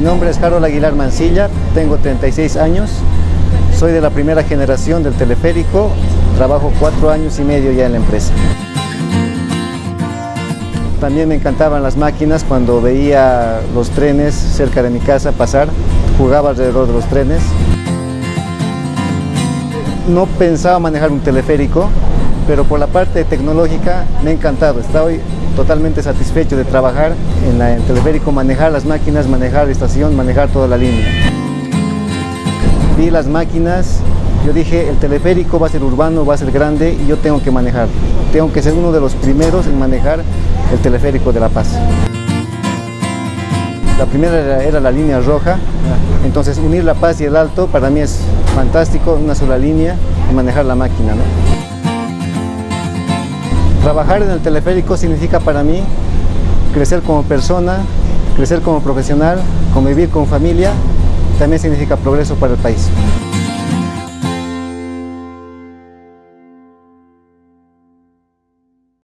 nombre es Harold Aguilar Mancilla, tengo 36 años, soy de la primera generación del teleférico, trabajo cuatro años y medio ya en la empresa. También me encantaban las máquinas cuando veía los trenes cerca de mi casa pasar, jugaba alrededor de los trenes. No pensaba manejar un teleférico, pero por la parte tecnológica me ha encantado. Estoy totalmente satisfecho de trabajar en, el teleférico, manejar las máquinas, manejar la estación, manejar toda la línea. Vi las máquinas, yo dije, el teleférico va a ser urbano, va a ser grande y yo tengo que manejar. Tengo que ser uno de los primeros en manejar el teleférico de La Paz. La primera era, era, la línea roja, entonces unir La Paz y el Alto para mí es fantástico, una sola línea y manejar la máquina. ¿no? Trabajar en el teleférico significa para mí crecer como persona, crecer como profesional, convivir con familia, también significa progreso para el país.